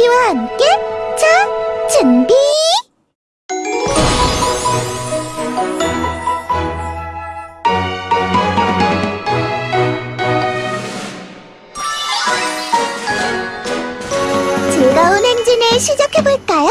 우리와 함께 자, 준비! 즐거운 행진을 시작해볼까요?